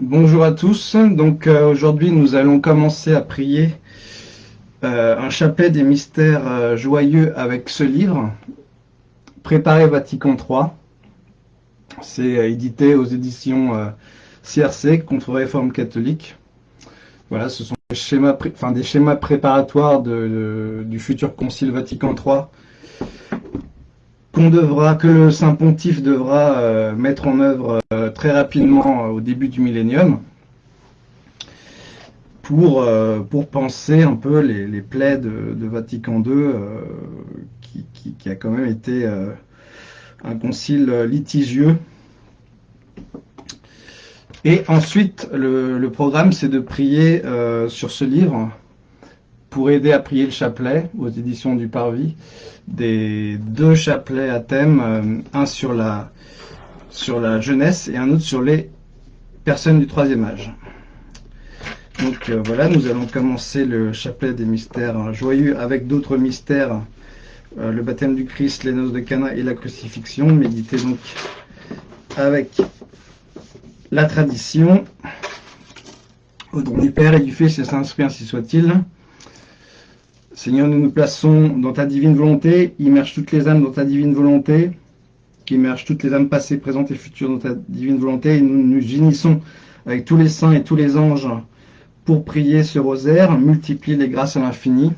Bonjour à tous. Donc euh, aujourd'hui, nous allons commencer à prier euh, un chapelet des mystères euh, joyeux avec ce livre, Préparé Vatican III. C'est édité aux éditions CRC, Contre-réforme catholique. Voilà, ce sont des schémas, des schémas préparatoires du futur Concile Vatican III qu'on devra, que le Saint Pontife devra euh, mettre en œuvre euh, très rapidement euh, au début du millénium pour, penser un peu les, plaies de, Vatican II qui, a quand même été un concile litigieux. Et ensuite, le programme, c'est de prier sur ce livre pour aider à prier le chapelet aux éditions du Parvis, des deux chapelets à thème, euh, un sur la, sur la jeunesse et un autre sur les personnes du troisième âge. Donc euh, voilà, nous allons commencer le chapelet des mystères joyeux avec d'autres mystères, euh, le baptême du Christ, les noces de Cana et la crucifixion. Méditez donc avec la tradition, au nom du Père et du Fils et Saint-Esprit, ainsi soit-il. Seigneur, nous nous plaçons dans ta divine volonté, immerge toutes les âmes dans ta divine volonté, immerge toutes les âmes passées, présentes et futures dans ta divine volonté, et nous nous unissons avec tous les saints et tous les anges pour prier ce rosaire, multiplier les grâces à l'infini.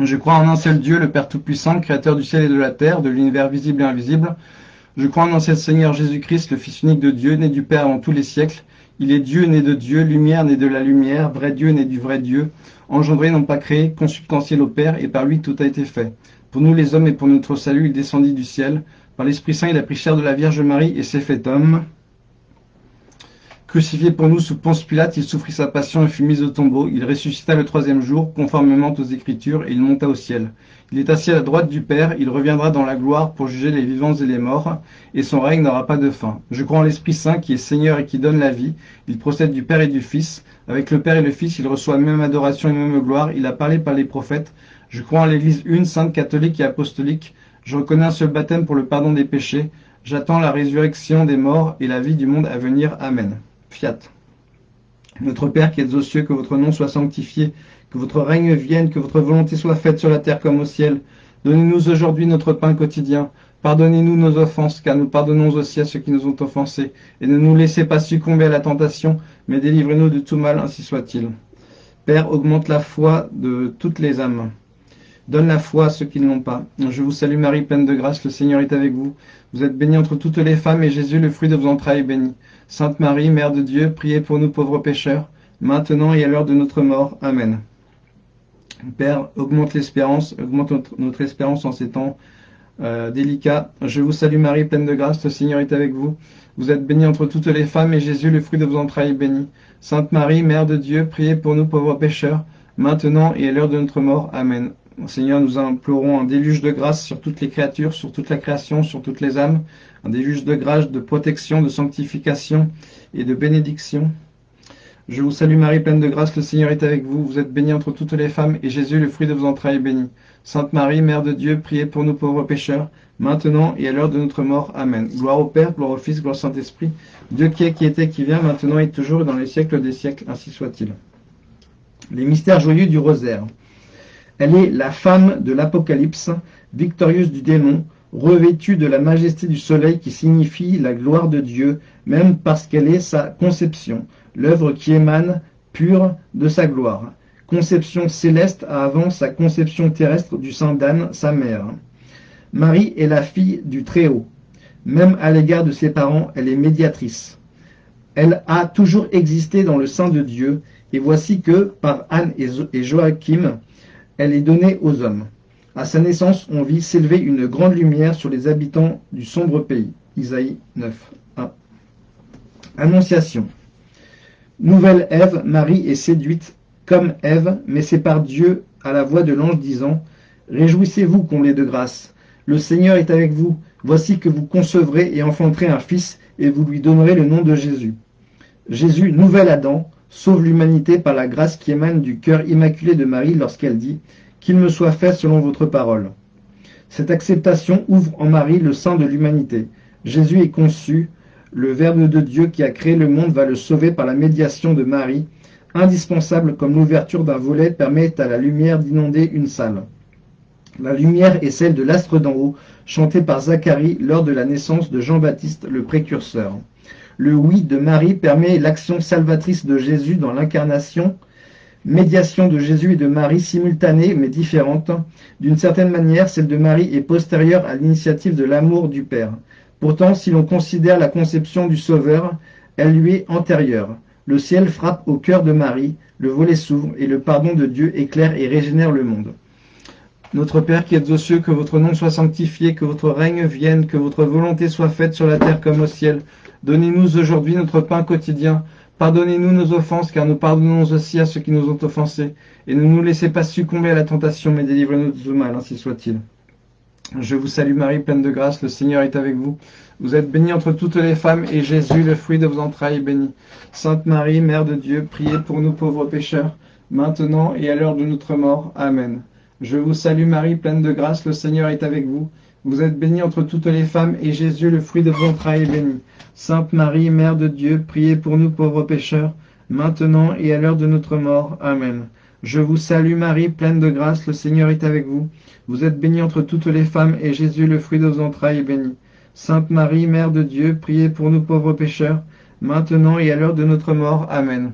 Je crois en un seul Dieu, le Père Tout-Puissant, Créateur du ciel et de la terre, de l'univers visible et invisible. Je crois en un seul Seigneur Jésus-Christ, le Fils unique de Dieu, né du Père en tous les siècles. Il est Dieu, né de Dieu, lumière, né de la lumière, vrai Dieu, né du vrai Dieu, engendré, non pas créé, consubstantiel au Père, et par lui tout a été fait. Pour nous les hommes et pour notre salut, il descendit du ciel. Par l'Esprit Saint, il a pris chair de la Vierge Marie et s'est fait homme. Crucifié pour nous sous Ponce Pilate, il souffrit sa passion et fut mis au tombeau. Il ressuscita le troisième jour, conformément aux Écritures, et il monta au ciel. Il est assis à la droite du Père, il reviendra dans la gloire pour juger les vivants et les morts, et son règne n'aura pas de fin. Je crois en l'Esprit Saint qui est Seigneur et qui donne la vie. Il procède du Père et du Fils. Avec le Père et le Fils, il reçoit même adoration et même gloire. Il a parlé par les prophètes. Je crois en l'Église une, sainte, catholique et apostolique. Je reconnais un seul baptême pour le pardon des péchés. J'attends la résurrection des morts et la vie du monde à venir. Amen. Fiat. Notre Père qui êtes aux cieux, que votre nom soit sanctifié, que votre règne vienne, que votre volonté soit faite sur la terre comme au ciel. Donnez-nous aujourd'hui notre pain quotidien. Pardonnez-nous nos offenses, car nous pardonnons aussi à ceux qui nous ont offensés. Et ne nous laissez pas succomber à la tentation, mais délivrez-nous de tout mal, ainsi soit-il. Père, augmente la foi de toutes les âmes. Donne la foi à ceux qui ne l'ont pas. Je vous salue Marie, pleine de grâce, le Seigneur est avec vous. Vous êtes bénie entre toutes les femmes, et Jésus, le fruit de vos entrailles, est béni. Sainte Marie, Mère de Dieu, priez pour nous pauvres pécheurs, maintenant et à l'heure de notre mort. Amen. Père, augmente l'espérance, augmente notre, espérance en ces temps euh, délicats. Je vous salue Marie, pleine de grâce, le Seigneur est avec vous. Vous êtes bénie entre toutes les femmes, et Jésus, le fruit de vos entrailles, est béni. Sainte Marie, Mère de Dieu, priez pour nous pauvres pécheurs, maintenant et à l'heure de notre mort. Amen. Seigneur, nous implorons un déluge de grâce sur toutes les créatures, sur toute la création, sur toutes les âmes, un déluge de grâce, de protection, de sanctification et de bénédiction. Je vous salue Marie, pleine de grâce, le Seigneur est avec vous. Vous êtes bénie entre toutes les femmes, et Jésus, le fruit de vos entrailles, est béni. Sainte Marie, Mère de Dieu, priez pour nous pauvres pécheurs, maintenant et à l'heure de notre mort. Amen. Gloire au Père, gloire au Fils, gloire au Saint-Esprit, Dieu qui est, qui était, qui vient, maintenant et toujours, et dans les siècles des siècles, ainsi soit-il. Les mystères joyeux du rosaire. Elle est la femme de l'Apocalypse, victorieuse du démon, revêtue de la majesté du soleil qui signifie la gloire de Dieu, même parce qu'elle est sa conception, l'œuvre qui émane pure de sa gloire. Conception céleste avant sa conception terrestre du Saint d'Anne, sa mère. Marie est la fille du Très-Haut. Même à l'égard de ses parents, elle est médiatrice. Elle a toujours existé dans le sein de Dieu, et voici que, par Anne et Joachim, elle est donnée aux hommes. À sa naissance, on vit s'élever une grande lumière sur les habitants du sombre pays. Isaïe 9. 1. Annonciation. Nouvelle Ève, Marie est séduite comme Ève, mais c'est par Dieu à la voix de l'ange disant Réjouissez-vous, comblés de grâce. Le Seigneur est avec vous. Voici que vous concevrez et enfanterez un fils, et vous lui donnerez le nom de Jésus. Jésus, nouvel Adam, sauve l'humanité par la grâce qui émane du cœur immaculé de Marie lorsqu'elle dit « Qu'il me soit fait selon votre parole ». Cette acceptation ouvre en Marie le sein de l'humanité. Jésus est conçu Le Verbe de Dieu qui a créé le monde va le sauver par la médiation de Marie, indispensable comme l'ouverture d'un volet permet à la lumière d'inonder une salle. La lumière est celle de l'astre d'en haut, chanté par Zacharie lors de la naissance de Jean-Baptiste le précurseur. Le oui de Marie permet l'action salvatrice de Jésus dans l'incarnation, médiation de Jésus et de Marie simultanée mais différente. D'une certaine manière, celle de Marie est postérieure à l'initiative de l'amour du Père. Pourtant, si l'on considère la conception du Sauveur, elle lui est antérieure. Le ciel frappe au cœur de Marie, le volet s'ouvre et le pardon de Dieu éclaire et régénère le monde. Notre Père qui êtes aux cieux, que votre nom soit sanctifié, que votre règne vienne, que votre volonté soit faite sur la terre comme au ciel. Donnez-nous aujourd'hui notre pain quotidien. Pardonnez-nous nos offenses, car nous pardonnons aussi à ceux qui nous ont offensés. Et ne nous laissez pas succomber à la tentation, mais délivrez-nous du mal, ainsi soit-il. Je vous salue Marie, pleine de grâce, le Seigneur est avec vous. Vous êtes bénie entre toutes les femmes, et Jésus, le fruit de vos entrailles, est béni. Sainte Marie, Mère de Dieu, priez pour nous pauvres pécheurs, maintenant et à l'heure de notre mort. Amen. Je vous salue Marie, pleine de grâce, le Seigneur est avec vous. Vous êtes bénie entre toutes les femmes, et Jésus, le fruit de vos entrailles, est béni. Sainte Marie, Mère de Dieu, priez pour nous pauvres pécheurs, maintenant et à l'heure de notre mort. Amen. Je vous salue Marie, pleine de grâce, le Seigneur est avec vous. Vous êtes bénie entre toutes les femmes, et Jésus, le fruit de vos entrailles, est béni. Sainte Marie, Mère de Dieu, priez pour nous pauvres pécheurs, maintenant et à l'heure de notre mort. Amen.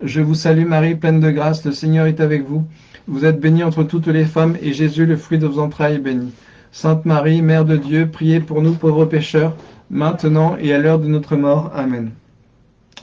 Je vous salue Marie, pleine de grâce, le Seigneur est avec vous. Vous êtes bénie entre toutes les femmes, et Jésus, le fruit de vos entrailles, est béni. Sainte Marie, Mère de Dieu, priez pour nous pauvres pécheurs, maintenant et à l'heure de notre mort. Amen.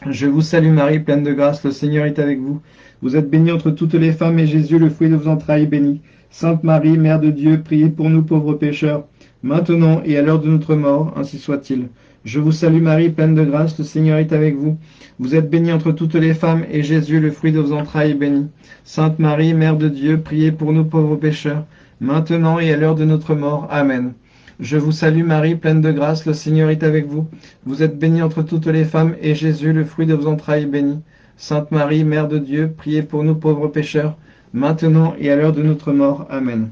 Je vous salue Marie, pleine de grâce, le Seigneur est avec vous. Vous êtes bénie entre toutes les femmes, et Jésus, le fruit de vos entrailles, est béni. Sainte Marie, Mère de Dieu, priez pour nous pauvres pécheurs, maintenant et à l'heure de notre mort, ainsi soit-il. Je vous salue Marie, pleine de grâce, le Seigneur est avec vous. Vous êtes bénie entre toutes les femmes, et Jésus, le fruit de vos entrailles, est béni. Sainte Marie, Mère de Dieu, priez pour nous pauvres pécheurs, maintenant et à l'heure de notre mort. Amen. Je vous salue Marie, pleine de grâce, le Seigneur est avec vous. Vous êtes bénie entre toutes les femmes, et Jésus, le fruit de vos entrailles, est béni. Sainte Marie, Mère de Dieu, priez pour nous pauvres pécheurs, maintenant et à l'heure de notre mort. Amen.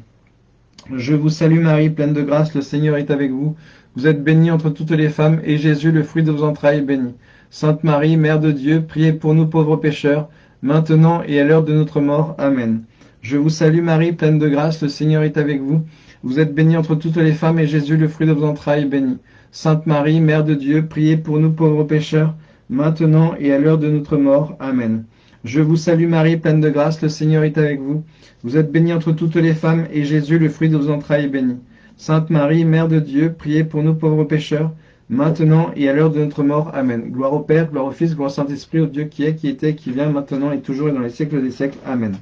Je vous salue Marie, pleine de grâce, le Seigneur est avec vous. Vous êtes bénie entre toutes les femmes, et Jésus, le fruit de vos entrailles, est béni. Sainte Marie, Mère de Dieu, priez pour nous pauvres pécheurs, maintenant et à l'heure de notre mort. Amen. Je vous salue Marie, pleine de grâce, le Seigneur est avec vous. Vous êtes bénie entre toutes les femmes, et Jésus, le fruit de vos entrailles, est béni. Sainte Marie, Mère de Dieu, priez pour nous pauvres pécheurs, maintenant et à l'heure de notre mort. Amen. Je vous salue Marie, pleine de grâce, le Seigneur est avec vous. Vous êtes bénie entre toutes les femmes, et Jésus, le fruit de vos entrailles, est béni. Sainte Marie, Mère de Dieu, priez pour nous pauvres pécheurs, maintenant et à l'heure de notre mort. Amen. Gloire au Père, gloire au Fils, gloire au Saint-Esprit, au Dieu qui est, qui était, qui vient, maintenant et toujours et dans les siècles des siècles. Amen.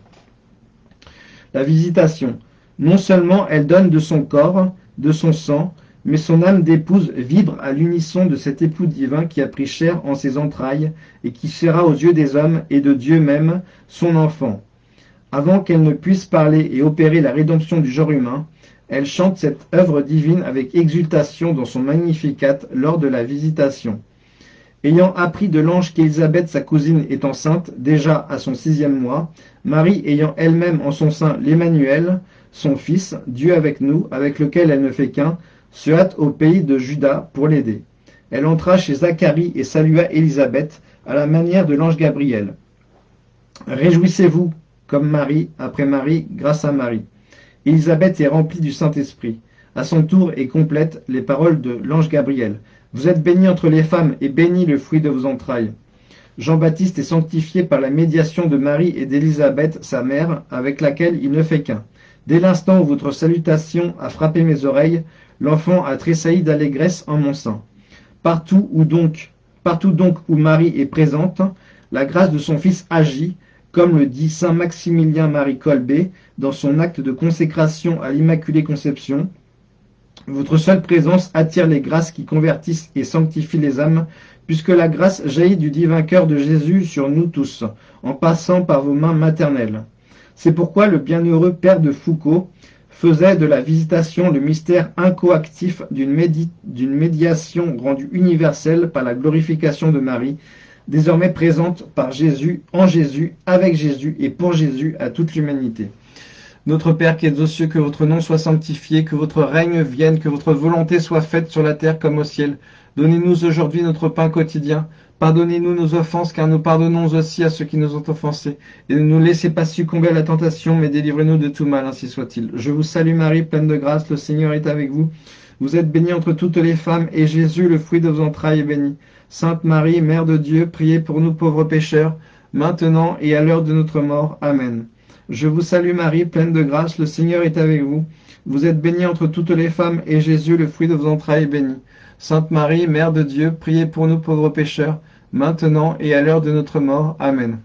La visitation. Non seulement elle donne de son corps, de son sang, mais son âme d'épouse vibre à l'unisson de cet époux divin qui a pris chair en ses entrailles et qui sera aux yeux des hommes et de Dieu même son enfant. Avant qu'elle ne puisse parler et opérer la rédemption du genre humain, elle chante cette œuvre divine avec exultation dans son Magnificat lors de la visitation. Ayant appris de l'ange qu'Élisabeth, sa cousine, est enceinte, déjà à son sixième mois, Marie ayant elle-même en son sein l'Emmanuel, son fils, Dieu avec nous, avec lequel elle ne fait qu'un, se hâte au pays de Juda pour l'aider. Elle entra chez Zacharie et salua Élisabeth à la manière de l'ange Gabriel. Réjouissez-vous, comme Marie, après Marie, grâce à Marie. Élisabeth est remplie du Saint-Esprit. À son tour est complète les paroles de l'ange Gabriel. Vous êtes bénie entre les femmes, et béni le fruit de vos entrailles. Jean-Baptiste est sanctifié par la médiation de Marie et d'Élisabeth, sa mère, avec laquelle il ne fait qu'un. Dès l'instant où votre salutation a frappé mes oreilles, l'enfant a tressailli d'allégresse en mon sein. Partout où donc, partout donc où Marie est présente, la grâce de son Fils agit, comme le dit saint Maximilien Marie Colbé dans son acte de consécration à l'Immaculée Conception. Votre seule présence attire les grâces qui convertissent et sanctifient les âmes, puisque la grâce jaillit du divin cœur de Jésus sur nous tous, en passant par vos mains maternelles. C'est pourquoi le bienheureux père de Foucault faisait de la visitation le mystère incoactif d'une médiation rendue universelle par la glorification de Marie, désormais présente par Jésus, en Jésus, avec Jésus et pour Jésus à toute l'humanité. Notre Père qui êtes aux cieux, que votre nom soit sanctifié, que votre règne vienne, que votre volonté soit faite sur la terre comme au ciel. Donnez-nous aujourd'hui notre pain quotidien. Pardonnez-nous nos offenses, car nous pardonnons aussi à ceux qui nous ont offensés. Et ne nous laissez pas succomber à la tentation, mais délivrez-nous de tout mal, ainsi soit-il. Je vous salue Marie, pleine de grâce, le Seigneur est avec vous. Vous êtes bénie entre toutes les femmes, et Jésus, le fruit de vos entrailles, est béni. Sainte Marie, Mère de Dieu, priez pour nous pauvres pécheurs, maintenant et à l'heure de notre mort. Amen. Je vous salue Marie, pleine de grâce, le Seigneur est avec vous. Vous êtes bénie entre toutes les femmes, et Jésus, le fruit de vos entrailles, est béni. Sainte Marie, Mère de Dieu, priez pour nous pauvres pécheurs, maintenant et à l'heure de notre mort. Amen.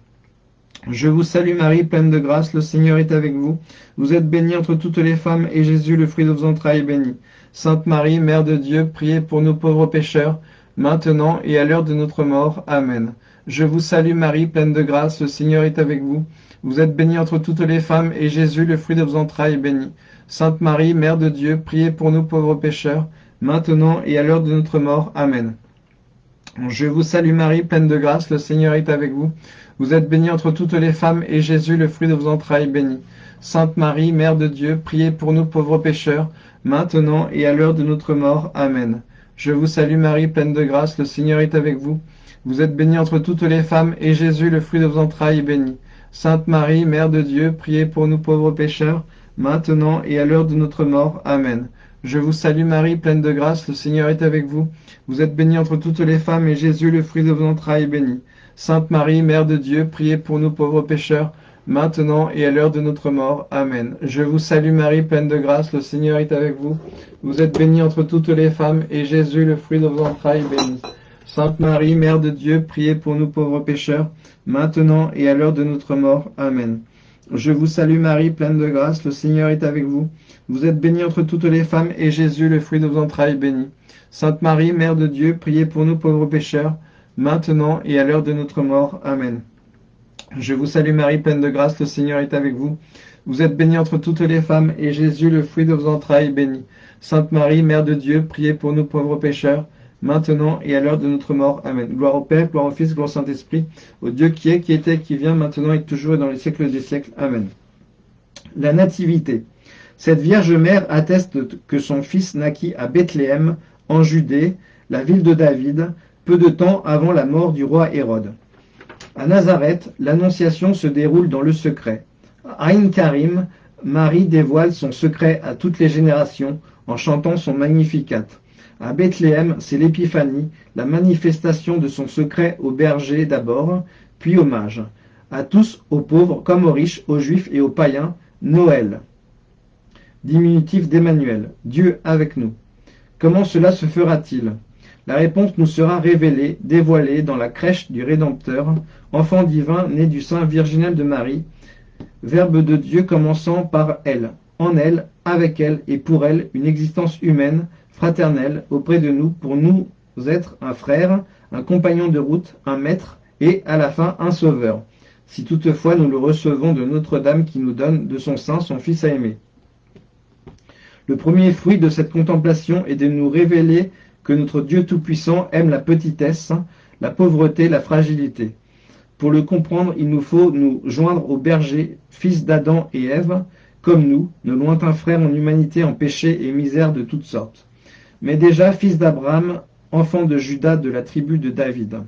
Je vous salue Marie, pleine de grâce, le Seigneur est avec vous. Vous êtes bénie entre toutes les femmes, et Jésus, le fruit de vos entrailles, est béni. Sainte Marie, Mère de Dieu, priez pour nous pauvres pécheurs, maintenant et à l'heure de notre mort. Amen. Je vous salue Marie, pleine de grâce, le Seigneur est avec vous. Vous êtes bénie entre toutes les femmes, et Jésus, le fruit de vos entrailles, est béni. Sainte Marie, Mère de Dieu, priez pour nous pauvres pécheurs, maintenant et à l'heure de notre mort. Amen. Je vous salue Marie, pleine de grâce, le Seigneur est avec vous. Vous êtes bénie entre toutes les femmes, et Jésus, le fruit de vos entrailles, est béni. Sainte Marie, Mère de Dieu, priez pour nous pauvres pécheurs, maintenant et à l'heure de notre mort. Amen. Je vous salue Marie, pleine de grâce, le Seigneur est avec vous. Vous êtes bénie entre toutes les femmes, et Jésus, le fruit de vos entrailles, est béni. Sainte Marie, Mère de Dieu, priez pour nous pauvres pécheurs, maintenant et à l'heure de notre mort. Amen. Je vous salue Marie, pleine de grâce, le Seigneur est avec vous. Vous êtes bénie entre toutes les femmes, et Jésus, le fruit de vos entrailles, est béni. Sainte Marie, Mère de Dieu, priez pour nous pauvres pécheurs, maintenant et à l'heure de notre mort. Amen. Je vous salue Marie, pleine de grâce, le Seigneur est avec vous. Vous êtes bénie entre toutes les femmes, et Jésus, le fruit de vos entrailles, est béni. Sainte Marie, Mère de Dieu, priez pour nous pauvres pécheurs, maintenant et à l'heure de notre mort. Amen. Je vous salue Marie, pleine de grâce, le Seigneur est avec vous. Vous êtes bénie entre toutes les femmes, et Jésus, le fruit de vos entrailles, est béni. Sainte Marie, Mère de Dieu, priez pour nous pauvres pécheurs, maintenant et à l'heure de notre mort. Amen. Je vous salue Marie, pleine de grâce, le Seigneur est avec vous. Vous êtes bénie entre toutes les femmes, et Jésus, le fruit de vos entrailles, est béni. Sainte Marie, Mère de Dieu, priez pour nous pauvres pécheurs, maintenant et à l'heure de notre mort. Amen. Gloire au Père, gloire au Fils, gloire au Saint-Esprit, au Dieu qui est, qui était, qui vient, maintenant et toujours et dans les siècles des siècles. Amen. La Nativité. Cette Vierge Mère atteste que son fils naquit à Bethléem, en Judée, la ville de David, peu de temps avant la mort du roi Hérode. À Nazareth, l'annonciation se déroule dans le secret. À Aïn Karim, Marie dévoile son secret à toutes les générations en chantant son Magnificat. À Bethléem, c'est l'épiphanie, la manifestation de son secret aux bergers d'abord, puis aux mages. À tous, aux pauvres comme aux riches, aux juifs et aux païens, Noël. Diminutif d'Emmanuel, Dieu avec nous. Comment cela se fera-t-il? La réponse nous sera révélée, dévoilée dans la crèche du Rédempteur, enfant divin né du sein virginal de Marie, Verbe de Dieu commençant par elle, en elle, avec elle et pour elle, une existence humaine, fraternelle, auprès de nous, pour nous être un frère, un compagnon de route, un maître, et, à la fin, un sauveur, si toutefois nous le recevons de Notre-Dame qui nous donne de son sein son Fils à aimer. Le premier fruit de cette contemplation est de nous révéler que notre Dieu Tout-Puissant aime la petitesse, la pauvreté, la fragilité. Pour le comprendre, il nous faut nous joindre aux bergers, fils d'Adam et Ève, comme nous, nos lointains frères en humanité, en péché et misère de toutes sortes. Mais déjà fils d'Abraham, enfant de Judas de la tribu de David.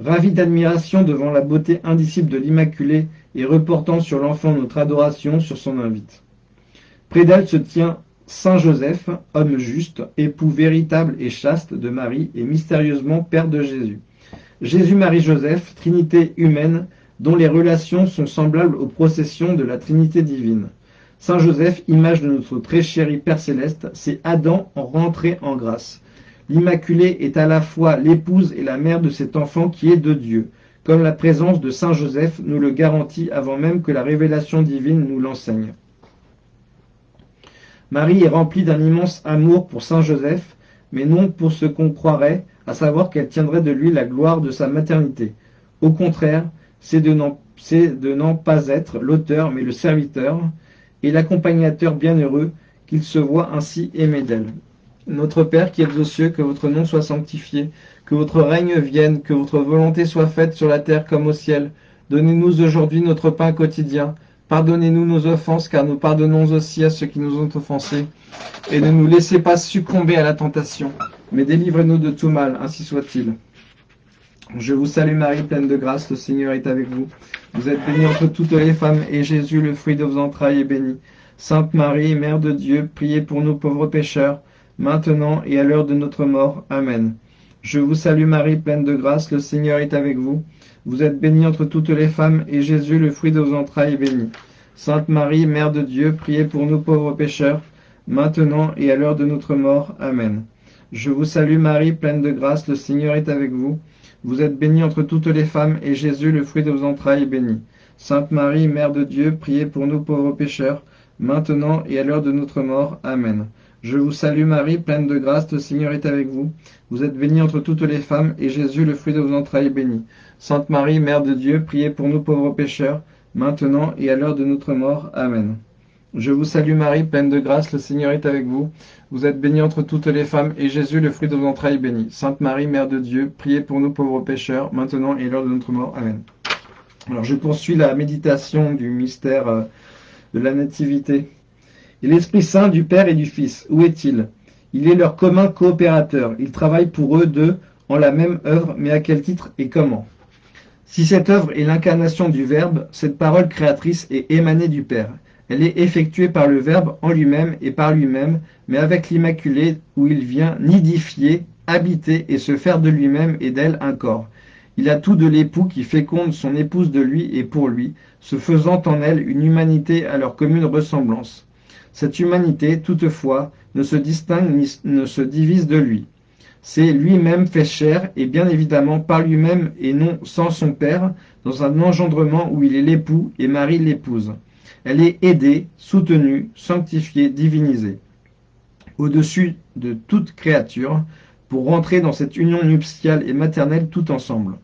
Ravi d'admiration devant la beauté indicible de l'Immaculée et reportant sur l'enfant notre adoration sur son invite. Près d'elle se tient Saint Joseph, homme juste, époux véritable et chaste de Marie et mystérieusement Père de Jésus. Jésus-Marie-Joseph, Trinité humaine, dont les relations sont semblables aux processions de la Trinité divine. Saint Joseph, image de notre très chéri Père Céleste, c'est Adam en rentrée en grâce. L'Immaculée est à la fois l'épouse et la mère de cet enfant qui est de Dieu, comme la présence de Saint Joseph nous le garantit avant même que la révélation divine nous l'enseigne. Marie est remplie d'un immense amour pour Saint Joseph, mais non pour ce qu'on croirait, à savoir qu'elle tiendrait de lui la gloire de sa maternité. Au contraire, c'est de n'en pas être l'auteur, mais le serviteur, et l'accompagnateur bienheureux, qu'il se voit ainsi aimé d'elle. Notre Père qui êtes aux cieux, que votre nom soit sanctifié, que votre règne vienne, que votre volonté soit faite sur la terre comme au ciel. Donnez-nous aujourd'hui notre pain quotidien. Pardonnez-nous nos offenses, car nous pardonnons aussi à ceux qui nous ont offensés. Et ne nous laissez pas succomber à la tentation, mais délivrez-nous de tout mal, ainsi soit-il. Je vous salue Marie, pleine de grâce, le Seigneur est avec vous. Vous êtes bénie entre toutes les femmes, et Jésus, le fruit de vos entrailles, est béni. Sainte Marie, Mère de Dieu, priez pour nous pauvres pécheurs, maintenant et à l'heure de notre mort. Amen. Je vous salue Marie, pleine de grâce, le Seigneur est avec vous. Vous êtes bénie entre toutes les femmes, et Jésus, le fruit de vos entrailles, est béni. Sainte Marie, Mère de Dieu, priez pour nous pauvres pécheurs, maintenant et à l'heure de notre mort. Amen. Je vous salue Marie, pleine de grâce, le Seigneur est avec vous. Vous êtes bénie entre toutes les femmes, et Jésus, le fruit de vos entrailles, est béni. Sainte Marie, Mère de Dieu, priez pour nous pauvres pécheurs, maintenant et à l'heure de notre mort. Amen. Je vous salue Marie, pleine de grâce, le Seigneur est avec vous. Vous êtes bénie entre toutes les femmes, et Jésus, le fruit de vos entrailles, est béni. Sainte Marie, Mère de Dieu, priez pour nous pauvres pécheurs, maintenant et à l'heure de notre mort. Amen. Je vous salue Marie, pleine de grâce, le Seigneur est avec vous. Vous êtes bénie entre toutes les femmes, et Jésus, le fruit de vos entrailles, est béni. Sainte Marie, Mère de Dieu, priez pour nous pauvres pécheurs, maintenant et à l'heure de notre mort. Amen. Alors je poursuis la méditation du mystère euh, de la Nativité. Et l'Esprit Saint du Père et du Fils, où est-il? Il est leur commun coopérateur. Il travaille pour eux deux en la même œuvre, mais à quel titre et comment? Si cette œuvre est l'incarnation du Verbe, cette parole créatrice est émanée du Père. Elle est effectuée par le Verbe en lui-même et par lui-même, mais avec l'Immaculée où il vient nidifier, habiter et se faire de lui-même et d'elle un corps. Il a tout de l'époux qui féconde son épouse de lui et pour lui, se faisant en elle une humanité à leur commune ressemblance. Cette humanité, toutefois, ne se distingue ni ne se divise de lui. C'est lui-même fait chair, et bien évidemment par lui-même et non sans son père, dans un engendrement où il est l'époux et Marie l'épouse. Elle est aidée, soutenue, sanctifiée, divinisée. Au-dessus de toute créature, pour rentrer dans cette union nuptiale et maternelle tout ensemble.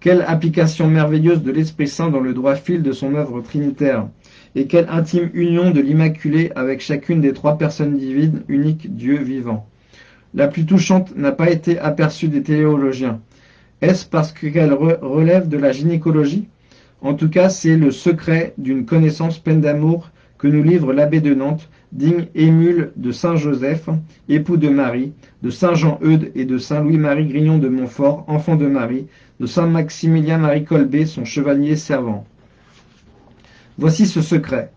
Quelle application merveilleuse de l'Esprit Saint dans le droit fil de son œuvre trinitaire et quelle intime union de l'Immaculée avec chacune des trois personnes divines, unique Dieu vivant. La plus touchante n'a pas été aperçue des théologiens. Est-ce parce qu'elle relève de la gynécologie? En tout cas, c'est le secret d'une connaissance pleine d'amour que nous livre l'abbé de Nantes, digne émule de Saint Joseph, époux de Marie, de Saint Jean-Eudes et de Saint Louis-Marie Grignon de Montfort, enfant de Marie, de Saint Maximilien-Marie Colbé, son chevalier servant. Voici ce secret.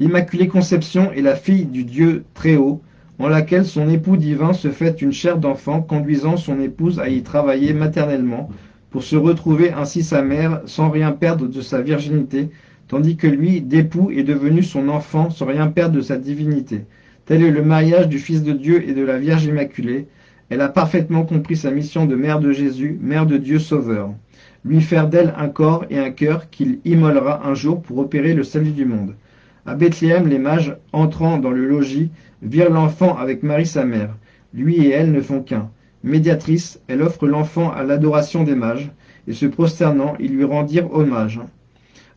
L'Immaculée Conception est la fille du Dieu très haut, en laquelle son époux divin se fait une chair d'enfant, conduisant son épouse à y travailler maternellement, pour se retrouver ainsi sa mère sans rien perdre de sa virginité, tandis que lui, d'époux, est devenu son enfant sans rien perdre de sa divinité. Tel est le mariage du Fils de Dieu et de la Vierge Immaculée. Elle a parfaitement compris sa mission de mère de Jésus, mère de Dieu Sauveur lui faire d'elle un corps et un cœur qu'il immolera un jour pour opérer le salut du monde. À Bethléem, les mages, entrant dans le logis, virent l'enfant avec Marie sa mère. Lui et elle ne font qu'un. Médiatrice, elle offre l'enfant à l'adoration des mages, et se prosternant, ils lui rendirent hommage.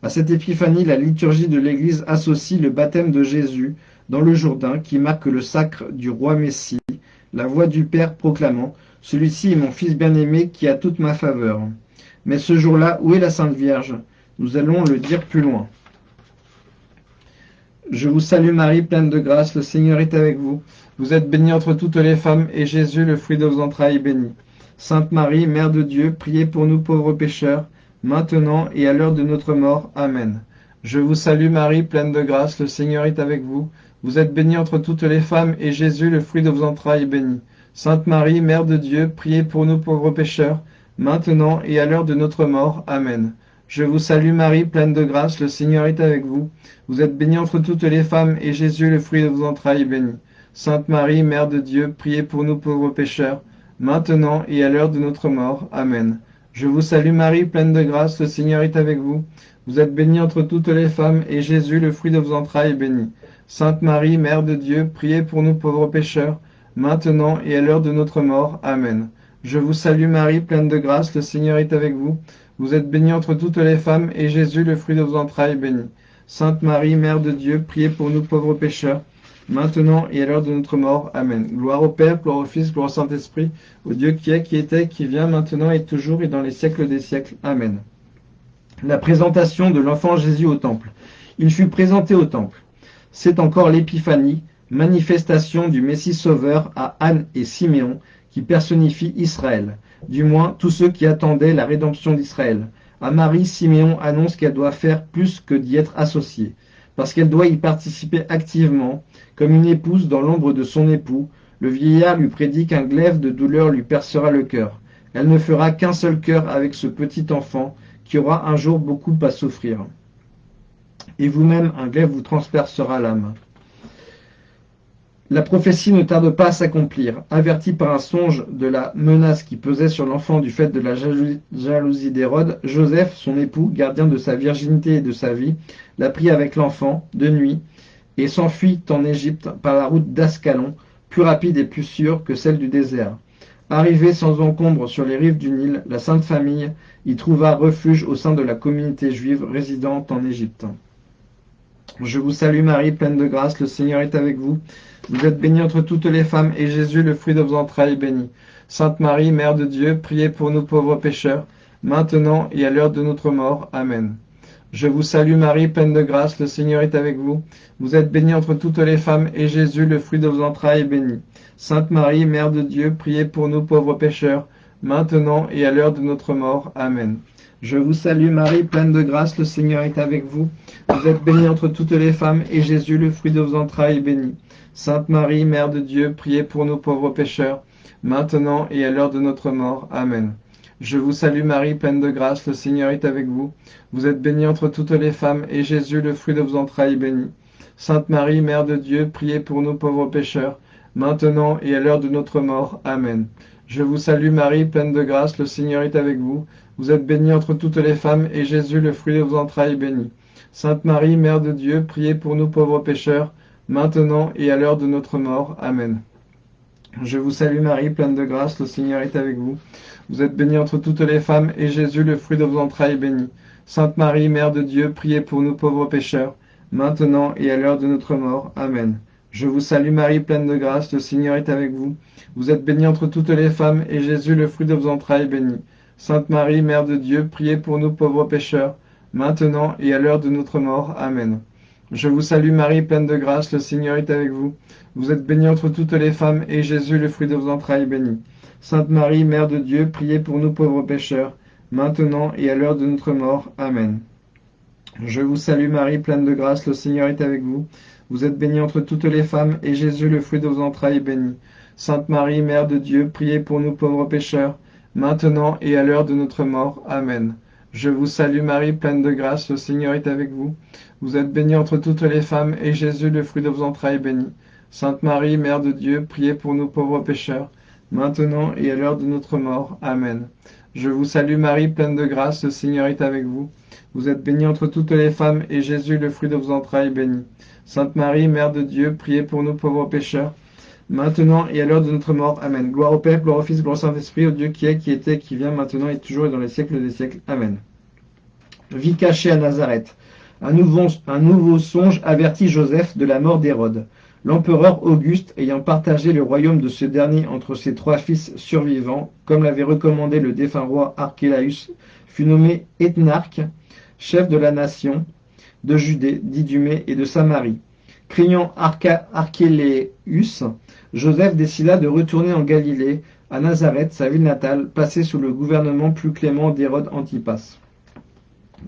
À cette épiphanie, la liturgie de l'Église associe le baptême de Jésus dans le Jourdain, qui marque le sacre du roi Messie, la voix du Père proclamant « Celui-ci est mon Fils bien-aimé qui a toute ma faveur ». Mais ce jour-là, où est la Sainte Vierge? Nous allons le dire plus loin. Je vous salue Marie, pleine de grâce, le Seigneur est avec vous. Vous êtes bénie entre toutes les femmes, et Jésus, le fruit de vos entrailles, est béni. Sainte Marie, Mère de Dieu, priez pour nous pauvres pécheurs, maintenant et à l'heure de notre mort. Amen. Je vous salue Marie, pleine de grâce, le Seigneur est avec vous. Vous êtes bénie entre toutes les femmes, et Jésus, le fruit de vos entrailles, est béni. Sainte Marie, Mère de Dieu, priez pour nous pauvres pécheurs, maintenant et à l'heure de notre mort. Amen. Je vous salue Marie, pleine de grâce, le Seigneur est avec vous. Vous êtes bénie entre toutes les femmes, et Jésus, le fruit de vos entrailles, est béni. Sainte Marie, Mère de Dieu, priez pour nous pauvres pécheurs, maintenant et à l'heure de notre mort. Amen. Je vous salue Marie, pleine de grâce, le Seigneur est avec vous. Vous êtes bénie entre toutes les femmes, et Jésus, le fruit de vos entrailles, est béni. Sainte Marie, Mère de Dieu, priez pour nous pauvres pécheurs, maintenant et à l'heure de notre mort. Amen. Je vous salue Marie, pleine de grâce, le Seigneur est avec vous. Vous êtes bénie entre toutes les femmes, et Jésus, le fruit de vos entrailles, est béni. Sainte Marie, Mère de Dieu, priez pour nous pauvres pécheurs, maintenant et à l'heure de notre mort. Amen. Gloire au Père, gloire au Fils, gloire au Saint-Esprit, au Dieu qui est, qui était, qui vient, maintenant et toujours, et dans les siècles des siècles. Amen. La présentation de l'enfant Jésus au temple. Il fut présenté au temple. C'est encore l'épiphanie, manifestation du Messie sauveur à Anne et Siméon, qui personnifie Israël, du moins tous ceux qui attendaient la rédemption d'Israël. À Marie, Siméon annonce qu'elle doit faire plus que d'y être associée, parce qu'elle doit y participer activement, comme une épouse dans l'ombre de son époux. Le vieillard lui prédit qu'un glaive de douleur lui percera le cœur. Elle ne fera qu'un seul cœur avec ce petit enfant aura un jour beaucoup à souffrir. Et vous-même, un glaive vous transpercera l'âme. La prophétie ne tarde pas à s'accomplir. Averti par un songe de la menace qui pesait sur l'enfant du fait de la jalousie d'Hérode, Joseph, son époux, gardien de sa virginité et de sa vie, la prit avec l'enfant, de nuit, et s'enfuit en Égypte par la route d'Ascalon, plus rapide et plus sûre que celle du désert. Arrivé sans encombre sur les rives du Nil, la Sainte Famille y trouva refuge au sein de la communauté juive résidente en Égypte. Je vous salue Marie, pleine de grâce, le Seigneur est avec vous. Vous êtes bénie entre toutes les femmes, et Jésus, le fruit de vos entrailles, est béni. Sainte Marie, Mère de Dieu, priez pour nous pauvres pécheurs, maintenant et à l'heure de notre mort. Amen. Je vous salue Marie, pleine de grâce, le Seigneur est avec vous. Vous êtes bénie entre toutes les femmes, et Jésus, le fruit de vos entrailles, est béni. Sainte Marie, Mère de Dieu, priez pour nous pauvres pécheurs, maintenant et à l'heure de notre mort. Amen. Je vous salue Marie, pleine de grâce, le Seigneur est avec vous. Vous êtes bénie entre toutes les femmes, et Jésus, le fruit de vos entrailles, est béni. Sainte Marie, Mère de Dieu, priez pour nous pauvres pécheurs, maintenant et à l'heure de notre mort. Amen. Je vous salue Marie, pleine de grâce, le Seigneur est avec vous. Vous êtes bénie entre toutes les femmes, et Jésus, le fruit de vos entrailles, est béni. Sainte Marie, Mère de Dieu, priez pour nous pauvres pécheurs, maintenant et à l'heure de notre mort. Amen. Je vous salue Marie, pleine de grâce, le Seigneur est avec vous. Vous êtes bénie entre toutes les femmes, et Jésus, le fruit de vos entrailles, est béni. Sainte Marie, Mère de Dieu, priez pour nous pauvres pécheurs, maintenant et à l'heure de notre mort. Amen. Je vous salue Marie, pleine de grâce, le Seigneur est avec vous. Vous êtes bénie entre toutes les femmes, et Jésus, le fruit de vos entrailles, est béni. Sainte Marie, Mère de Dieu, priez pour nous pauvres pécheurs, maintenant et à l'heure de notre mort. Amen. Je vous salue Marie, pleine de grâce, le Seigneur est avec vous. Vous êtes bénie entre toutes les femmes, et Jésus, le fruit de vos entrailles, est béni. Sainte Marie, Mère de Dieu, priez pour nous pauvres pécheurs, maintenant et à l'heure de notre mort. Amen. Je vous salue Marie, pleine de grâce, le Seigneur est avec vous. Vous êtes bénie entre toutes les femmes, et Jésus, le fruit de vos entrailles, est béni. Sainte Marie, Mère de Dieu, priez pour nous pauvres pécheurs, maintenant et à l'heure de notre mort. Amen. Je vous salue Marie, pleine de grâce, le Seigneur est avec vous. Vous êtes bénie entre toutes les femmes, et Jésus, le fruit de vos entrailles, est béni. Sainte Marie, Mère de Dieu, priez pour nous pauvres pécheurs, maintenant et à l'heure de notre mort. Amen. Je vous salue Marie, pleine de grâce, le Seigneur est avec vous. Vous êtes bénie entre toutes les femmes, et Jésus, le fruit de vos entrailles, est béni. Sainte Marie, Mère de Dieu, priez pour nous pauvres pécheurs, maintenant et à l'heure de notre mort. Amen. Je vous salue Marie, pleine de grâce, le Seigneur est avec vous. Vous êtes bénie entre toutes les femmes, et Jésus, le fruit de vos entrailles, est béni. Sainte Marie, Mère de Dieu, priez pour nous pauvres pécheurs, maintenant et à l'heure de notre mort. Amen. Gloire au Père, gloire au Fils, gloire au Saint-Esprit, au Dieu qui est, qui était, qui vient, maintenant et toujours et dans les siècles des siècles. Amen. Vie cachée à Nazareth. Un nouveau, un nouveau songe avertit Joseph de la mort d'Hérode. L'empereur Auguste, ayant partagé le royaume de ce dernier entre ses trois fils survivants, comme l'avait recommandé le défunt roi Archélaüs, fut nommé ethnarque, chef de la nation de Judée, d'Idumée et de Samarie. Craignant Archélaüs, Joseph décida de retourner en Galilée, à Nazareth, sa ville natale, placée sous le gouvernement plus clément d'Hérode Antipas.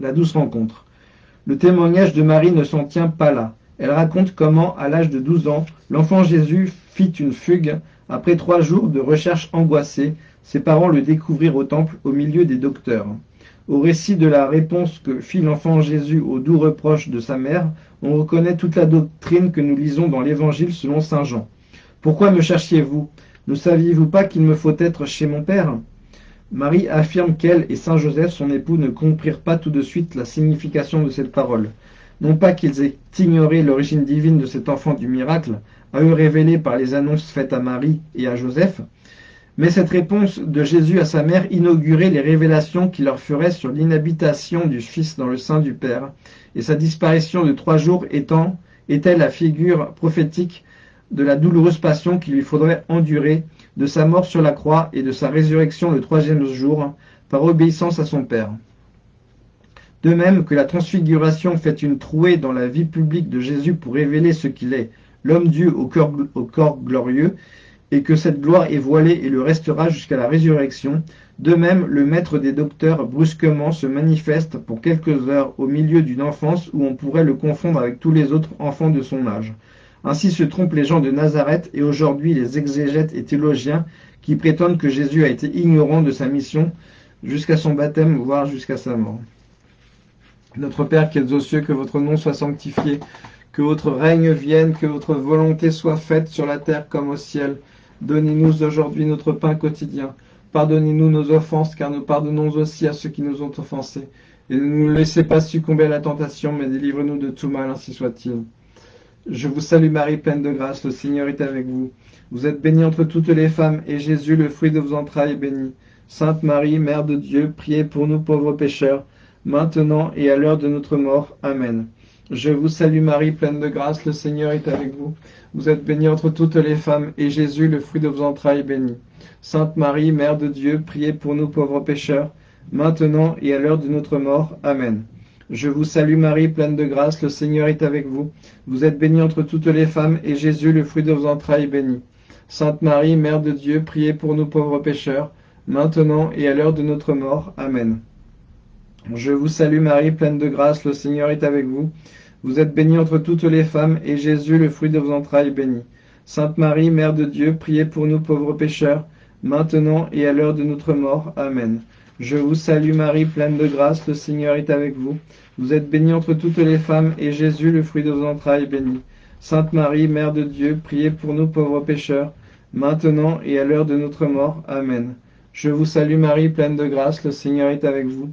La douce rencontre. Le témoignage de Marie ne s'en tient pas là. Elle raconte comment, à l'âge de 12 ans, l'enfant Jésus fit une fugue. Après trois jours de recherche angoissée, ses parents le découvrirent au temple au milieu des docteurs. Au récit de la réponse que fit l'enfant Jésus aux doux reproches de sa mère, on reconnaît toute la doctrine que nous lisons dans l'Évangile selon Saint Jean. Pourquoi me cherchiez-vous? Ne saviez-vous pas qu'il me faut être chez mon Père? Marie affirme qu'elle et Saint Joseph, son époux, ne comprirent pas tout de suite la signification de cette parole. Non pas qu'ils aient ignoré l'origine divine de cet enfant du miracle, à eux révélé par les annonces faites à Marie et à Joseph, mais cette réponse de Jésus à sa mère inaugurait les révélations qu'il leur ferait sur l'inhabitation du Fils dans le sein du Père, et sa disparition de trois jours étant était la figure prophétique de la douloureuse passion qu'il lui faudrait endurer, de sa mort sur la croix et de sa résurrection le troisième jour, par obéissance à son Père. De même que la transfiguration fait une trouée dans la vie publique de Jésus pour révéler ce qu'il est, l'homme Dieu au corps, au corps glorieux, et que cette gloire est voilée et le restera jusqu'à la résurrection, de même le maître des docteurs brusquement se manifeste pour quelques heures au milieu d'une enfance où on pourrait le confondre avec tous les autres enfants de son âge. Ainsi se trompent les gens de Nazareth et aujourd'hui les exégètes et théologiens qui prétendent que Jésus a été ignorant de sa mission jusqu'à son baptême, voire jusqu'à sa mort. Notre Père qui es aux cieux, que votre nom soit sanctifié, que votre règne vienne, que votre volonté soit faite sur la terre comme au ciel. Donnez-nous aujourd'hui notre pain quotidien. Pardonnez-nous nos offenses, car nous pardonnons aussi à ceux qui nous ont offensés. Et ne nous laissez pas succomber à la tentation, mais délivre-nous de tout mal, ainsi soit-il. Je vous salue Marie, pleine de grâce, le Seigneur est avec vous. Vous êtes bénie entre toutes les femmes, et Jésus, le fruit de vos entrailles, est béni. Sainte Marie, Mère de Dieu, priez pour nous pauvres pécheurs, maintenant et à l'heure de notre mort. Amen. Je vous salue Marie, pleine de grâce, le Seigneur est avec vous. Vous êtes bénie entre toutes les femmes, et Jésus, le fruit de vos entrailles, est béni. Sainte Marie, Mère de Dieu, priez pour nous pauvres pécheurs, maintenant et à l'heure de notre mort. Amen. Je vous salue Marie, pleine de grâce, le Seigneur est avec vous. Vous êtes bénie entre toutes les femmes, et Jésus, le fruit de vos entrailles, est béni. Sainte Marie, Mère de Dieu, priez pour nous pauvres pécheurs, maintenant et à l'heure de notre mort. Amen. Je vous salue Marie, pleine de grâce, le Seigneur est avec vous. Vous êtes bénie entre toutes les femmes, et Jésus, le fruit de vos entrailles, est béni. Sainte Marie, Mère de Dieu, priez pour nous pauvres pécheurs, maintenant et à l'heure de notre mort. Amen. Je vous salue Marie, pleine de grâce, le Seigneur est avec vous. Vous êtes bénie entre toutes les femmes, et Jésus, le fruit de vos entrailles, est béni. Sainte Marie, Mère de Dieu, priez pour nous pauvres pécheurs, maintenant et à l'heure de notre mort. Amen. Je vous salue Marie, pleine de grâce, le Seigneur est avec vous.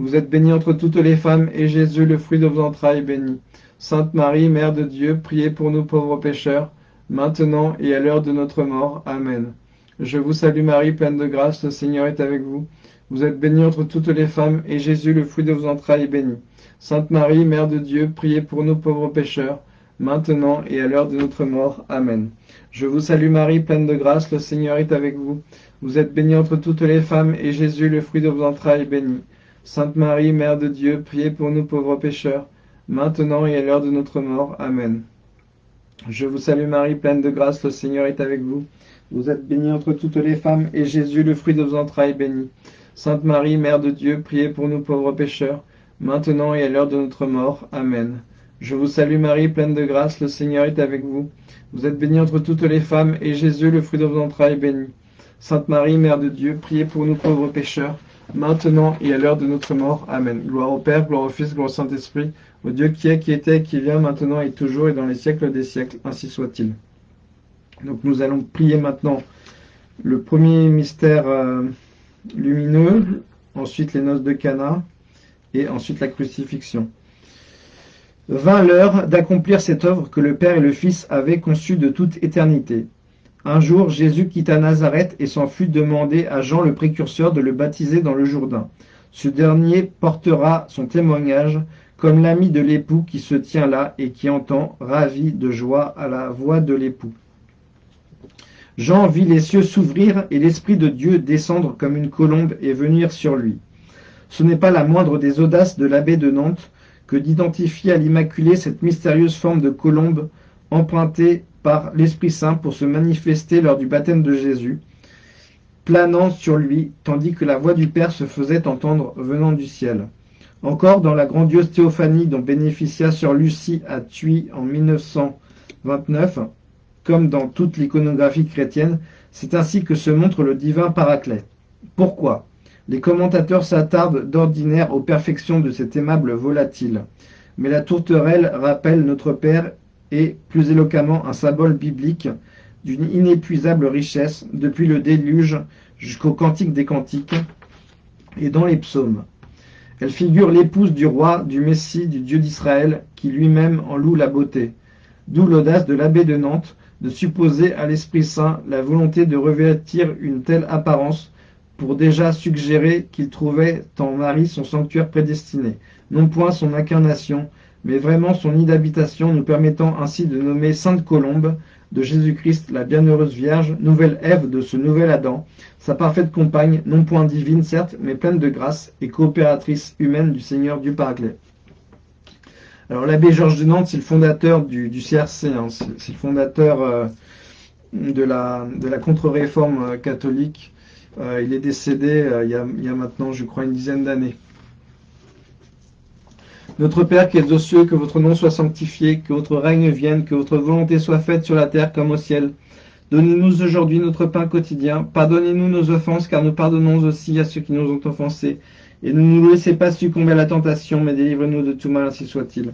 Vous êtes bénie entre toutes les femmes, et Jésus, le fruit de vos entrailles, est béni. Sainte Marie, Mère de Dieu, priez pour nous pauvres pécheurs, maintenant et à l'heure de notre mort. Amen. Je vous salue Marie, pleine de grâce, le Seigneur est avec vous. Vous êtes bénie entre toutes les femmes, et Jésus, le fruit de vos entrailles, est béni. Sainte Marie, Mère de Dieu, priez pour nous pauvres pécheurs, maintenant et à l'heure de notre mort. Amen. Je vous salue Marie, pleine de grâce, le Seigneur est avec vous. Vous êtes bénie entre toutes les femmes, et Jésus, le fruit de vos entrailles, est béni. Sainte Marie, Mère de Dieu, priez pour nous pauvres pécheurs, maintenant et à l'heure de notre mort. Amen. Je vous salue Marie, pleine de grâce, le Seigneur est avec vous. Vous êtes bénie entre toutes les femmes, et Jésus, le fruit de vos entrailles, est béni. Sainte Marie, Mère de Dieu, priez pour nous pauvres pécheurs, maintenant et à l'heure de notre mort. Amen. Je vous salue Marie, pleine de grâce, le Seigneur est avec vous. Vous êtes bénie entre toutes les femmes, et Jésus, le fruit de vos entrailles, est béni. Sainte Marie, Mère de Dieu, priez pour nous pauvres pécheurs, maintenant et à l'heure de notre mort. Amen. Gloire au Père, gloire au Fils, gloire au Saint-Esprit, au Dieu qui est, qui était, qui vient, maintenant et toujours, et dans les siècles des siècles. Ainsi soit-il. Donc nous allons prier maintenant le premier mystère euh, lumineux, ensuite les noces de Cana, et ensuite la crucifixion. Vint l'heure d'accomplir cette œuvre que le Père et le Fils avaient conçue de toute éternité. Un jour, Jésus quitta Nazareth et s'en fut demander à Jean le précurseur de le baptiser dans le Jourdain. Ce dernier portera son témoignage comme l'ami de l'époux qui se tient là et qui entend, ravi de joie, à la voix de l'époux. Jean vit les cieux s'ouvrir et l'Esprit de Dieu descendre comme une colombe et venir sur lui. Ce n'est pas la moindre des audaces de l'abbé de Nantes que d'identifier à l'Immaculée cette mystérieuse forme de colombe empruntée par l'Esprit Saint pour se manifester lors du baptême de Jésus, planant sur lui, tandis que la voix du Père se faisait entendre venant du ciel. Encore dans la grandiose théophanie dont bénéficia sur Lucie à Thuy en 1929, comme dans toute l'iconographie chrétienne, c'est ainsi que se montre le divin Paraclet. Pourquoi? Les commentateurs s'attardent d'ordinaire aux perfections de cet aimable volatile. Mais la tourterelle rappelle notre Père et, plus éloquemment, un symbole biblique d'une inépuisable richesse depuis le déluge jusqu'au cantique des cantiques et dans les psaumes. Elle figure l'épouse du roi, du Messie, du Dieu d'Israël, qui lui-même en loue la beauté. D'où l'audace de l'abbé de Nantes de supposer à l'Esprit Saint la volonté de revêtir une telle apparence pour déjà suggérer qu'il trouvait en Marie son sanctuaire prédestiné, non point son incarnation, mais vraiment son nid d'habitation, nous permettant ainsi de nommer Sainte Colombe, de Jésus-Christ, la bienheureuse Vierge, nouvelle Ève de ce nouvel Adam, sa parfaite compagne, non point divine certes, mais pleine de grâce et coopératrice humaine du Seigneur Dieu Paraclet. Alors l'abbé Georges de Nantes, c'est le fondateur du, CRC, hein. c'est le fondateur euh, de la, contre-réforme euh, catholique. Euh, il est décédé il y a maintenant, je crois, une dizaine d'années. Notre Père qui es aux cieux, que votre nom soit sanctifié, que votre règne vienne, que votre volonté soit faite sur la terre comme au ciel. Donnez-nous aujourd'hui notre pain quotidien. Pardonnez-nous nos offenses, car nous pardonnons aussi à ceux qui nous ont offensés. Et ne nous laissez pas succomber à la tentation, mais délivrez-nous de tout mal, ainsi soit-il.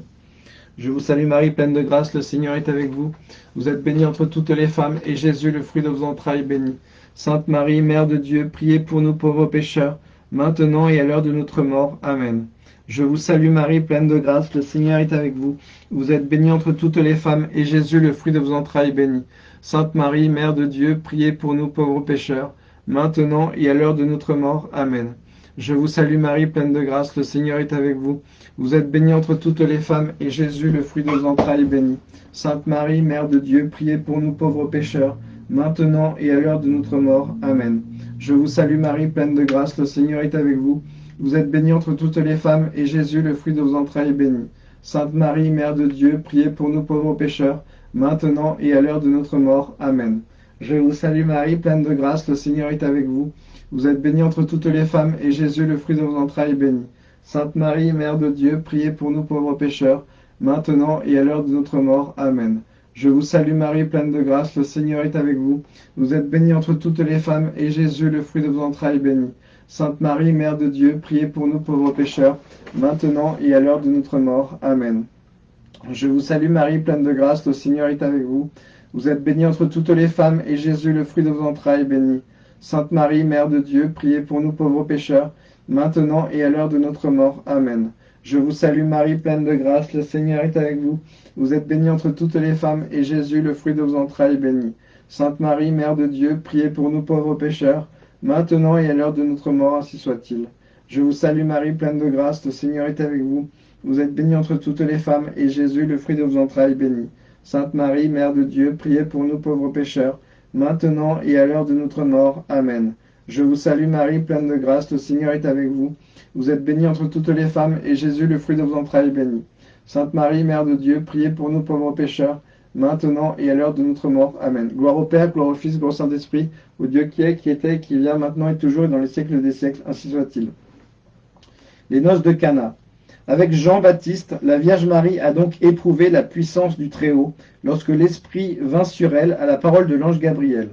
Je vous salue Marie, pleine de grâce, le Seigneur est avec vous. Vous êtes bénie entre toutes les femmes, et Jésus, le fruit de vos entrailles, béni. Sainte Marie, Mère de Dieu, priez pour nous pauvres pécheurs, maintenant et à l'heure de notre mort. Amen. Je vous salue Marie, pleine de grâce, le Seigneur est avec vous. Vous êtes bénie entre toutes les femmes, et Jésus, le fruit de vos entrailles, béni. Sainte Marie, Mère de Dieu, priez pour nous pauvres pécheurs, maintenant et à l'heure de notre mort. Amen. Je vous salue Marie, pleine de grâce, le Seigneur est avec vous. Vous êtes bénie entre toutes les femmes, et Jésus, le fruit de vos entrailles, béni. Sainte Marie, Mère de Dieu, priez pour nous pauvres pécheurs, maintenant et à l'heure de notre mort. Amen. Je vous salue Marie, pleine de grâce, le Seigneur est avec vous. Vous êtes bénie entre toutes les femmes, et Jésus, le fruit de vos entrailles, est béni. Sainte Marie, Mère de Dieu, priez pour nous pauvres pécheurs, maintenant et à l'heure de notre mort. Amen. Je vous salue Marie, pleine de grâce, le Seigneur est avec vous. Vous êtes bénie entre toutes les femmes, et Jésus, le fruit de vos entrailles, est béni. Sainte Marie, Mère de Dieu, priez pour nous pauvres pécheurs, maintenant et à l'heure de notre mort. Amen. Je vous salue Marie, pleine de grâce, le Seigneur est avec vous. Vous êtes bénie entre toutes les femmes, et Jésus, le fruit de vos entrailles, est béni. Sainte Marie, Mère de Dieu, priez pour nous pauvres pécheurs, maintenant et à l'heure de notre mort. Amen. Je vous salue Marie, pleine de grâce, le Seigneur est avec vous. Vous êtes bénie entre toutes les femmes, et Jésus, le fruit de vos entrailles, est béni. Sainte Marie, Mère de Dieu, priez pour nous pauvres pécheurs, maintenant et à l'heure de notre mort. Amen. Je vous salue Marie, pleine de grâce, le Seigneur est avec vous. Vous êtes bénie entre toutes les femmes, et Jésus, le fruit de vos entrailles, est béni. Sainte Marie, Mère de Dieu, priez pour nous pauvres pécheurs, maintenant et à l'heure de notre mort, ainsi soit-il. Je vous salue Marie, pleine de grâce, le Seigneur est avec vous. Vous êtes bénie entre toutes les femmes, et Jésus, le fruit de vos entrailles, est béni. Sainte Marie, Mère de Dieu, priez pour nous pauvres pécheurs, maintenant et à l'heure de notre mort. Amen. Je vous salue Marie, pleine de grâce, le Seigneur est avec vous. Vous êtes bénie entre toutes les femmes, et Jésus, le fruit de vos entrailles, est béni. Sainte Marie, Mère de Dieu, priez pour nous pauvres pécheurs, maintenant et à l'heure de notre mort. Amen. Gloire au Père, gloire au Fils, gloire au Saint-Esprit, au Dieu qui est, qui était, qui vient, maintenant et toujours, et dans les siècles des siècles, ainsi soit-il. Les noces de Cana. Avec Jean-Baptiste, la Vierge Marie a donc éprouvé la puissance du Très-Haut lorsque l'Esprit vint sur elle à la parole de l'ange Gabriel.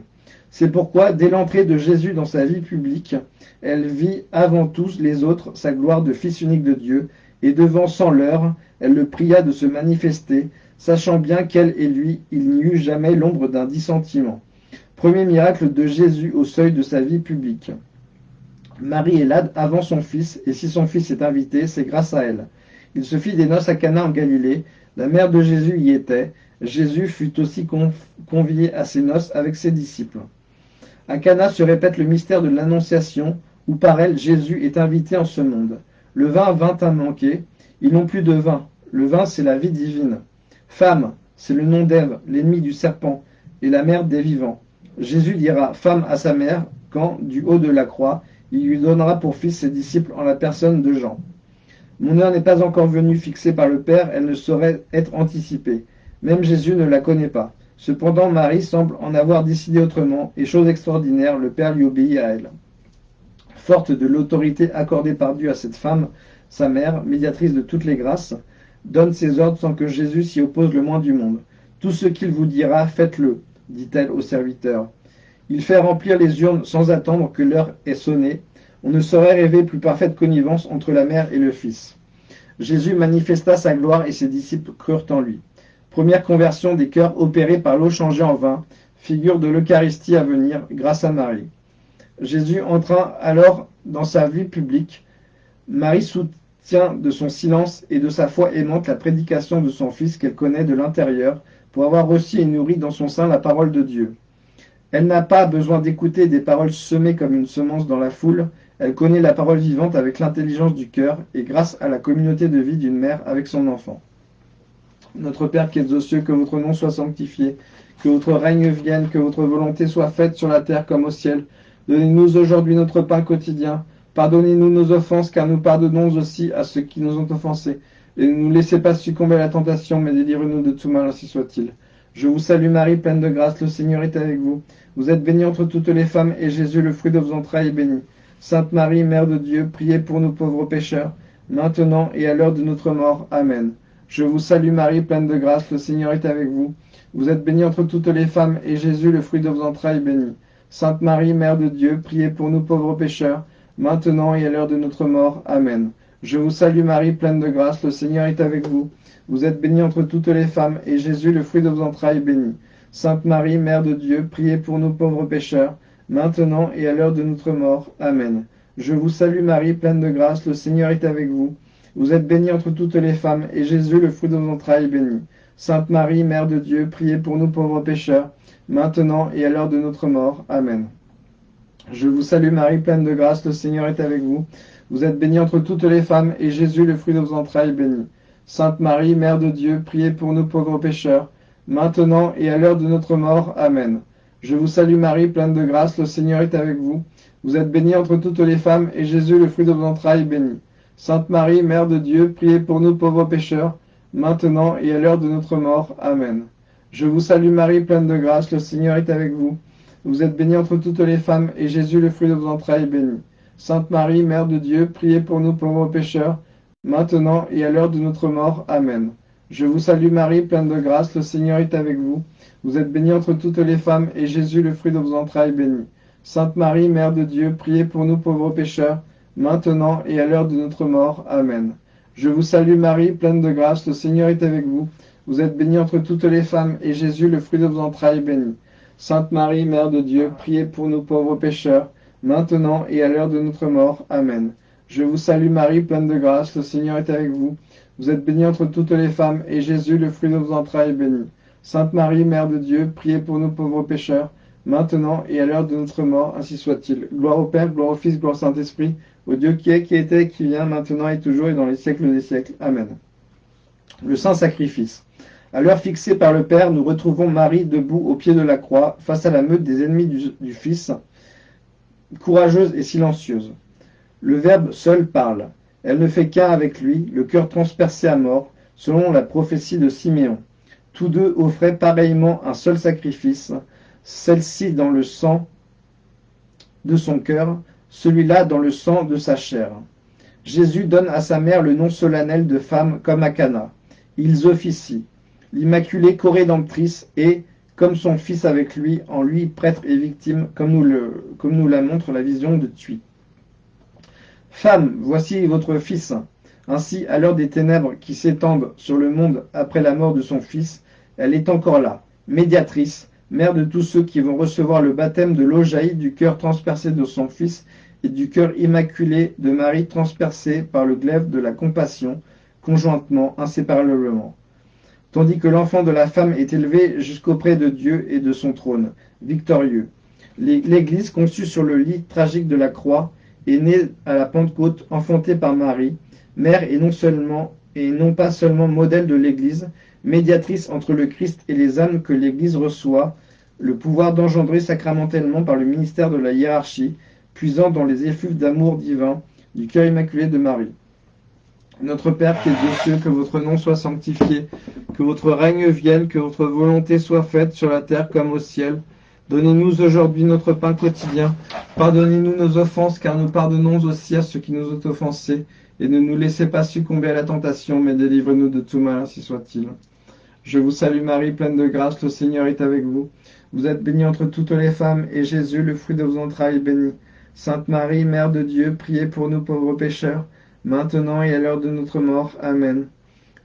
C'est pourquoi, dès l'entrée de Jésus dans sa vie publique, elle vit avant tous les autres sa gloire de Fils unique de Dieu, et devant sans l'heure, elle le pria de se manifester, sachant bien qu'elle et lui, il n'y eut jamais l'ombre d'un dissentiment. Premier miracle de Jésus au seuil de sa vie publique. Marie est là avant son fils, et si son fils est invité, c'est grâce à elle. Il se fit des noces à Cana en Galilée, la mère de Jésus y était, Jésus fut aussi convié à ces noces avec ses disciples. À Cana se répète le mystère de l'Annonciation, où par elle Jésus est invité en ce monde. Le vin vint à manquer, ils n'ont plus de vin. Le vin, c'est la vie divine. Femme, c'est le nom d'Ève, l'ennemi du serpent, et la mère des vivants. Jésus dira femme à sa mère quand, du haut de la croix, il lui donnera pour fils ses disciples en la personne de Jean. Mon heure n'est pas encore venue fixée par le Père, elle ne saurait être anticipée. Même Jésus ne la connaît pas. Cependant, Marie semble en avoir décidé autrement, et chose extraordinaire, le Père lui obéit à elle. Forte de l'autorité accordée par Dieu à cette femme, sa mère, médiatrice de toutes les grâces, donne ses ordres sans que Jésus s'y oppose le moins du monde. Tout ce qu'il vous dira, faites-le, dit-elle au serviteur. Il fait remplir les urnes sans attendre que l'heure ait sonné. On ne saurait rêver plus parfaite connivence entre la mère et le Fils. Jésus manifesta sa gloire et ses disciples crurent en lui. Première conversion des cœurs opérée par l'eau changée en vin, figure de l'Eucharistie à venir grâce à Marie. Jésus entra alors dans sa vie publique. Marie tient de son silence et de sa foi aimante la prédication de son Fils qu'elle connaît de l'intérieur, pour avoir reçu et nourri dans son sein la parole de Dieu. Elle n'a pas besoin d'écouter des paroles semées comme une semence dans la foule, elle connaît la parole vivante avec l'intelligence du cœur et grâce à la communauté de vie d'une mère avec son enfant. Notre Père qui es aux cieux, que votre nom soit sanctifié, que votre règne vienne, que votre volonté soit faite sur la terre comme au ciel. Donnez-nous aujourd'hui notre pain quotidien. Pardonnez-nous nos offenses, car nous pardonnons aussi à ceux qui nous ont offensés. Et ne nous laissez pas succomber à la tentation, mais délivrez-nous de tout mal, ainsi soit-il. Je vous salue Marie, pleine de grâce, le Seigneur est avec vous. Vous êtes bénie entre toutes les femmes, et Jésus, le fruit de vos entrailles, est béni. Sainte Marie, Mère de Dieu, priez pour nous pauvres pécheurs, maintenant et à l'heure de notre mort. Amen. Je vous salue Marie, pleine de grâce, le Seigneur est avec vous. Vous êtes bénie entre toutes les femmes, et Jésus, le fruit de vos entrailles, est béni. Sainte Marie, Mère de Dieu, priez pour nous pauvres pécheurs, maintenant et à l'heure de notre mort. Amen. Je vous salue Marie, pleine de grâce, le Seigneur est avec vous. Vous êtes bénie entre toutes les femmes, et Jésus, le fruit de vos entrailles, est béni. Sainte Marie, Mère de Dieu, priez pour nous pauvres pécheurs, maintenant et à l'heure de notre mort. Amen. Je vous salue Marie, pleine de grâce, le Seigneur est avec vous. Vous êtes bénie entre toutes les femmes, et Jésus, le fruit de vos entrailles, est béni. Sainte Marie, Mère de Dieu, priez pour nous pauvres pécheurs, maintenant et à l'heure de notre mort. Amen. Je vous salue Marie, pleine de grâce, le Seigneur est avec vous. Vous êtes bénie entre toutes les femmes, et Jésus, le fruit de vos entrailles, est béni. Sainte Marie, Mère de Dieu, priez pour nous pauvres pécheurs, maintenant et à l'heure de notre mort. Amen. Je vous salue Marie, pleine de grâce, le Seigneur est avec vous. Vous êtes bénie entre toutes les femmes, et Jésus, le fruit de vos entrailles, est béni. Sainte Marie, Mère de Dieu, priez pour nous pauvres pécheurs, maintenant et à l'heure de notre mort. Amen. Je vous salue Marie, pleine de grâce, le Seigneur est avec vous. Vous êtes bénie entre toutes les femmes, et Jésus, le fruit de vos entrailles, est béni. Sainte Marie, Mère de Dieu, priez pour nous pauvres pécheurs, maintenant et à l'heure de notre mort. Amen. Je vous salue Marie, pleine de grâce, le Seigneur est avec vous. Vous êtes bénie entre toutes les femmes, et Jésus, le fruit de vos entrailles, est béni. Sainte Marie, Mère de Dieu, priez pour nous pauvres pécheurs, maintenant et à l'heure de notre mort. Amen. Je vous salue Marie, pleine de grâce, le Seigneur est avec vous. Vous êtes bénie entre toutes les femmes, et Jésus, le fruit de vos entrailles, est béni. Sainte Marie, Mère de Dieu, priez pour nous pauvres pécheurs, maintenant et à l'heure de notre mort. Amen. Je vous salue Marie, pleine de grâce, le Seigneur est avec vous. Vous êtes bénie entre toutes les femmes, et Jésus, le fruit de vos entrailles, est béni. Sainte Marie, Mère de Dieu, priez pour nous pauvres pécheurs, maintenant et à l'heure de notre mort, ainsi soit-il. Gloire au Père, gloire au Fils, gloire au Saint-Esprit, au Dieu qui est, qui était, qui vient, maintenant et toujours et dans les siècles des siècles. Amen. Le Saint Sacrifice. À l'heure fixée par le Père, nous retrouvons Marie debout au pied de la croix, face à la meute des ennemis du, Fils, courageuse et silencieuse. Le Verbe seul parle. Elle ne fait qu'un avec lui, le cœur transpercé à mort, selon la prophétie de Siméon. Tous deux offraient pareillement un seul sacrifice, celle-ci dans le sang de son cœur, celui-là dans le sang de sa chair. Jésus donne à sa mère le nom solennel de femme comme à Cana. Ils officient. L'Immaculée Corédemptrice est, comme son fils avec lui, en lui prêtre et victime, comme nous, le, comme nous la montre la vision de Thuy. Femme, voici votre fils. Ainsi, à l'heure des ténèbres qui s'étendent sur le monde après la mort de son fils, elle est encore là, médiatrice, mère de tous ceux qui vont recevoir le baptême de l'eau jaillie du cœur transpercé de son Fils et du cœur immaculé de Marie transpercé par le glaive de la compassion, conjointement, inséparablement. Tandis que l'enfant de la femme est élevé jusqu'auprès de Dieu et de son trône, victorieux. L'Église, conçue sur le lit tragique de la croix, est née à la Pentecôte, enfantée par Marie, mère et non seulement et non pas seulement modèle de l'Église, médiatrice entre le Christ et les âmes que l'Église reçoit, le pouvoir d'engendrer sacramentellement par le ministère de la hiérarchie, puisant dans les effluves d'amour divin du cœur immaculé de Marie. Notre Père qui es aux cieux, que votre nom soit sanctifié, que votre règne vienne, que votre volonté soit faite sur la terre comme au ciel. Donnez-nous aujourd'hui notre pain quotidien. Pardonnez-nous nos offenses, car nous pardonnons aussi à ceux qui nous ont offensés. Et ne nous laissez pas succomber à la tentation, mais délivrez-nous de tout mal, ainsi soit-il. Je vous salue Marie, pleine de grâce, le Seigneur est avec vous. Vous êtes bénie entre toutes les femmes, et Jésus, le fruit de vos entrailles, est béni. Sainte Marie, Mère de Dieu, priez pour nous pauvres pécheurs, maintenant et à l'heure de notre mort. Amen.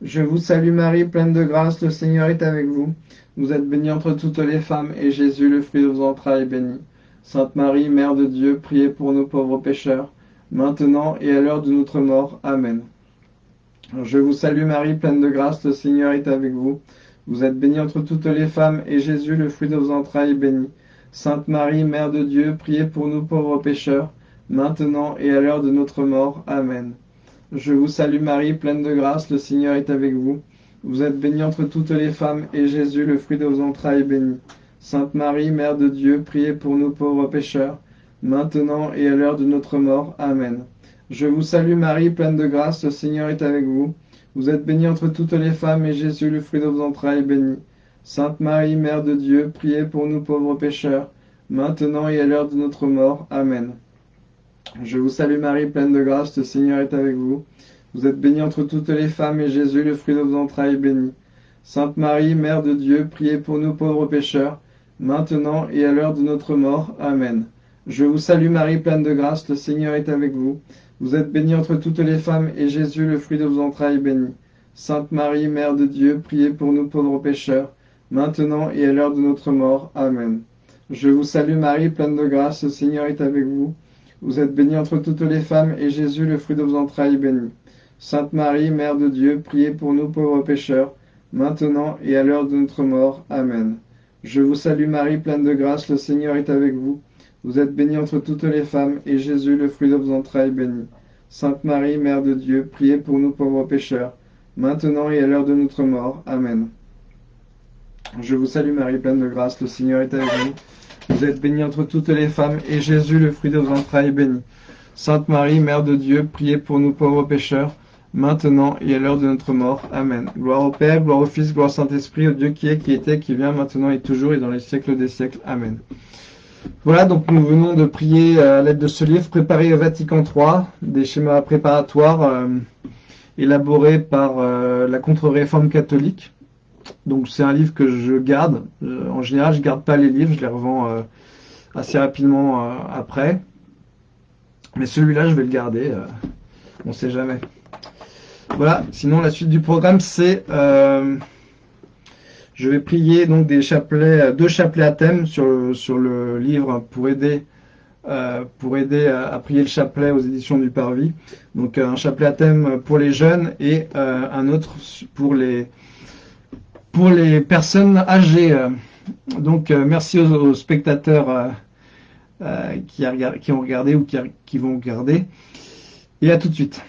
Je vous salue Marie, pleine de grâce, le Seigneur est avec vous. Vous êtes bénie entre toutes les femmes, et Jésus, le fruit de vos entrailles, est béni. Sainte Marie, Mère de Dieu, priez pour nous pauvres pécheurs, maintenant et à l'heure de notre mort. Amen. Je vous salue Marie, pleine de grâce, le Seigneur est avec vous. Vous êtes bénie entre toutes les femmes, et Jésus, le fruit de vos entrailles, est béni. Sainte Marie, Mère de Dieu, priez pour nous pauvres pécheurs, maintenant et à l'heure de notre mort. Amen. Je vous salue Marie, pleine de grâce, le Seigneur est avec vous. Vous êtes bénie entre toutes les femmes, et Jésus, le fruit de vos entrailles, est béni. Sainte Marie, Mère de Dieu, priez pour nous pauvres pécheurs, maintenant et à l'heure de notre mort. Amen. Je vous salue Marie, pleine de grâce, le Seigneur est avec vous. Vous êtes bénie entre toutes les femmes, et Jésus, le fruit de vos entrailles, est béni. Sainte Marie, Mère de Dieu, priez pour nous pauvres pécheurs, maintenant et à l'heure de notre mort. Amen. Je vous salue Marie, pleine de grâce, le Seigneur est avec vous. Vous êtes bénie entre toutes les femmes, et Jésus, le fruit de vos entrailles, est béni. Sainte Marie, Mère de Dieu, priez pour nous pauvres pécheurs, maintenant et à l'heure de notre mort. Amen. Je vous salue Marie, pleine de grâce, le Seigneur est avec vous. Vous êtes bénie entre toutes les femmes, et Jésus, le fruit de vos entrailles, est béni. Sainte Marie, Mère de Dieu, priez pour nous pauvres pécheurs, maintenant et à l'heure de notre mort. Amen. Je vous salue Marie, pleine de grâce, le Seigneur est avec vous. Vous êtes bénie entre toutes les femmes, et Jésus, le fruit de vos entrailles, est béni. Sainte Marie, Mère de Dieu, priez pour nous pauvres pécheurs, maintenant et à l'heure de notre mort. Amen. Je vous salue Marie, pleine de grâce, le Seigneur est avec vous. Vous êtes bénie entre toutes les femmes, et Jésus, le fruit de vos entrailles, est béni. Sainte Marie, Mère de Dieu, priez pour nous pauvres pécheurs, maintenant et à l'heure de notre mort. Amen. Je vous salue Marie, pleine de grâce, le Seigneur est avec vous. Vous êtes bénie entre toutes les femmes, et Jésus, le fruit de vos entrailles, est béni. Sainte Marie, Mère de Dieu, priez pour nous pauvres pécheurs, maintenant et à l'heure de notre mort. Amen. Gloire au Père, gloire au Fils, gloire au Saint-Esprit, au Dieu qui est, qui était, qui vient, maintenant et toujours, et dans les siècles des siècles. Amen. Voilà, donc nous venons de prier à l'aide de ce livre, préparé au Vatican III, des schémas préparatoires euh, élaborés par euh, la contre-réforme catholique. Donc c'est un livre que je garde. Euh, en général, je garde pas les livres, je les revends euh, assez rapidement euh, après. Mais celui-là, je vais le garder. on sait jamais. Voilà. Sinon, la suite du programme, c'est je vais prier donc deux chapelets à thème sur, sur le livre pour aider pour aider à, prier le chapelet aux éditions du Parvis. Donc un chapelet à thème pour les jeunes et un autre pour les pour les personnes âgées. Euh, donc euh, merci aux, spectateurs euh, qui, qui, ont regardé ou qui vont regarder. Et à tout de suite.